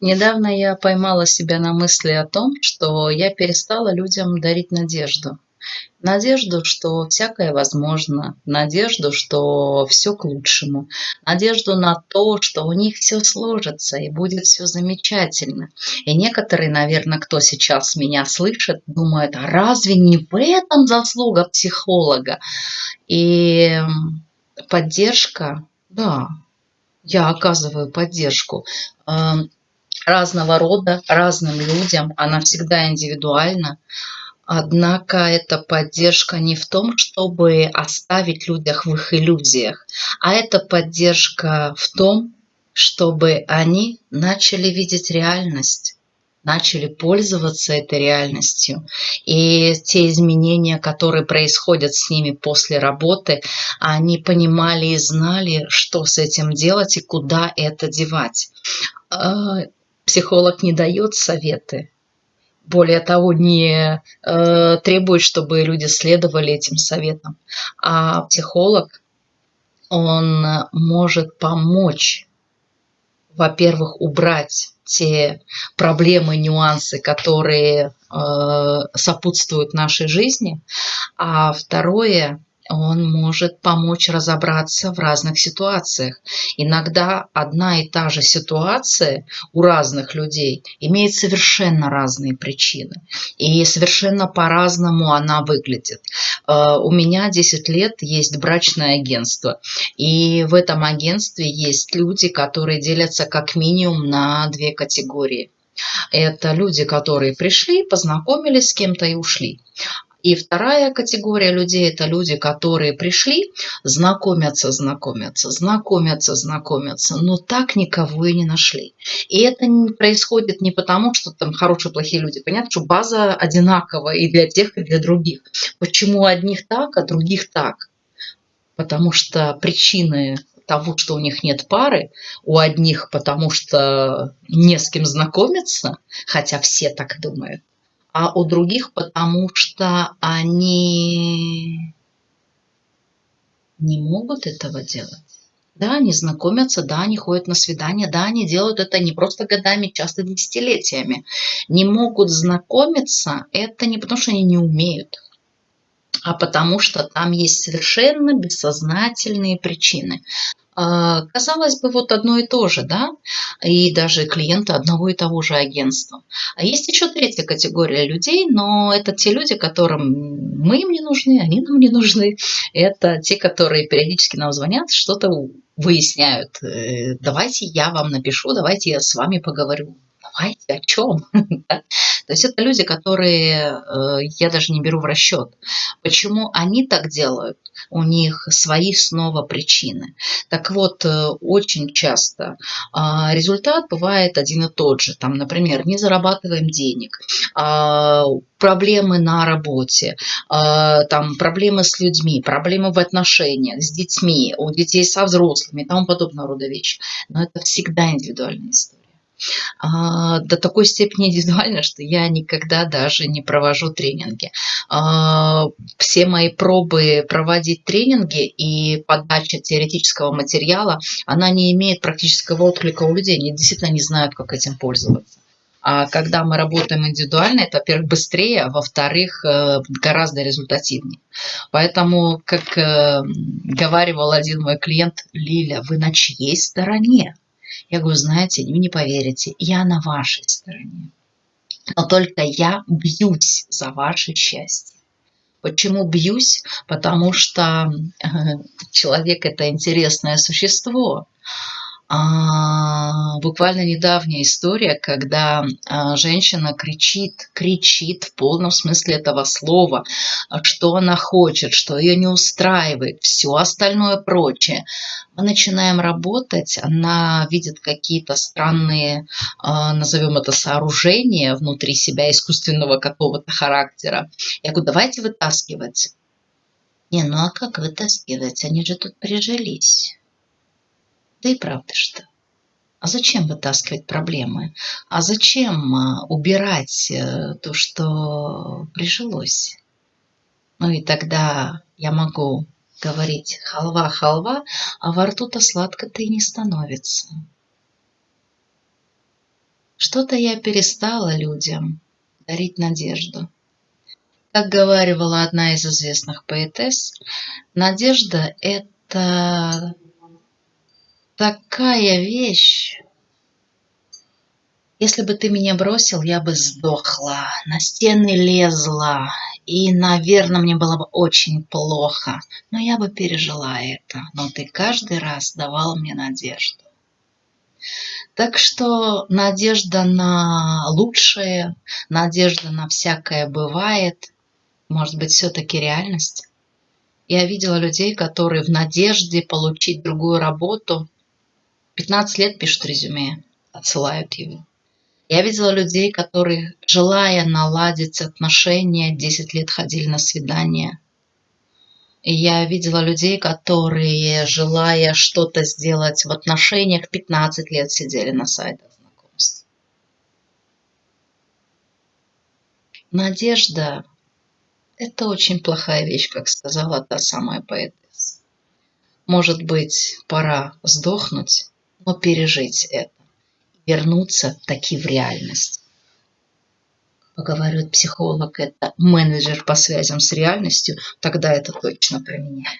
Недавно я поймала себя на мысли о том, что я перестала людям дарить надежду. Надежду, что всякое возможно, надежду, что все к лучшему, надежду на то, что у них все сложится и будет все замечательно. И некоторые, наверное, кто сейчас меня слышит, думают, а разве не в этом заслуга психолога? И поддержка, да, я оказываю поддержку эм, разного рода, разным людям, она всегда индивидуальна. Однако эта поддержка не в том, чтобы оставить людях в их иллюзиях, а это поддержка в том, чтобы они начали видеть реальность, начали пользоваться этой реальностью. И те изменения, которые происходят с ними после работы, они понимали и знали, что с этим делать и куда это девать. Психолог не дает советы, более того, не э, требует, чтобы люди следовали этим советам. А психолог, он может помочь, во-первых, убрать те проблемы, нюансы, которые э, сопутствуют нашей жизни, а второе он может помочь разобраться в разных ситуациях. Иногда одна и та же ситуация у разных людей имеет совершенно разные причины. И совершенно по-разному она выглядит. Э, у меня 10 лет есть брачное агентство. И в этом агентстве есть люди, которые делятся как минимум на две категории. Это люди, которые пришли, познакомились с кем-то и ушли. И вторая категория людей – это люди, которые пришли, знакомятся, знакомятся, знакомятся, знакомятся, но так никого и не нашли. И это не происходит не потому, что там хорошие, плохие люди. Понятно, что база одинаковая и для тех, и для других. Почему одних так, а других так? Потому что причины того, что у них нет пары, у одних потому что не с кем знакомиться, хотя все так думают, а у других потому что они не могут этого делать. Да, они знакомятся, да, они ходят на свидания, да, они делают это не просто годами, часто десятилетиями. Не могут знакомиться, это не потому, что они не умеют, а потому что там есть совершенно бессознательные причины. А, казалось бы, вот одно и то же, да, и даже клиенты одного и того же агентства. А есть еще третья категория людей, но это те люди, которым мы им не нужны, они нам не нужны. Это те, которые периодически нам звонят, что-то выясняют. Э, давайте я вам напишу, давайте я с вами поговорю давайте, о чем? То есть это люди, которые э, я даже не беру в расчет. Почему они так делают? У них свои снова причины. Так вот, э, очень часто а, результат бывает один и тот же. Там, например, не зарабатываем денег, а, проблемы на работе, а, там, проблемы с людьми, проблемы в отношениях с детьми, у детей со взрослыми и тому подобного рода вещи. Но это всегда индивидуальная история до такой степени индивидуально, что я никогда даже не провожу тренинги. А, все мои пробы проводить тренинги и подача теоретического материала, она не имеет практического отклика у людей. Они действительно не знают, как этим пользоваться. А когда мы работаем индивидуально, это, во-первых, быстрее, а во-вторых, э, гораздо результативнее. Поэтому, как э, говаривал один мой клиент, Лиля, вы на чьей стороне? Я говорю, знаете, вы не поверите, я на вашей стороне. Но только я бьюсь за ваше счастье. Почему бьюсь? Потому что э, человек – это интересное существо. А, буквально недавняя история, когда а, женщина кричит, кричит в полном смысле этого слова, что она хочет, что ее не устраивает, все остальное прочее. Мы начинаем работать, она видит какие-то странные, а, назовем это сооружения внутри себя искусственного какого-то характера. Я говорю, давайте вытаскивать. Не, ну а как вытаскивать? Они же тут прижились. Да и правда что. А зачем вытаскивать проблемы? А зачем а, убирать э, то, что прижилось? Ну и тогда я могу говорить халва-халва, а во рту-то сладко-то и не становится. что-то я перестала людям дарить надежду. Как говаривала одна из известных поэтесс, надежда – это такая вещь, если бы ты меня бросил, я бы сдохла, на стены лезла, и, наверное, мне было бы очень плохо, но я бы пережила это. Но ты каждый раз давал мне надежду. Так что надежда на лучшее, надежда на всякое бывает, может быть, все-таки реальность. Я видела людей, которые в надежде получить другую работу 15 лет пишут резюме, отсылают его. Я видела людей, которые, желая наладить отношения, 10 лет ходили на свидания. И я видела людей, которые, желая что-то сделать в отношениях, 15 лет сидели на сайтах знакомств. Надежда – это очень плохая вещь, как сказала та самая поэтесса. Может быть, пора сдохнуть, но пережить это вернуться таки в реальность. Поговорит психолог, это менеджер по связям с реальностью, тогда это точно про меня.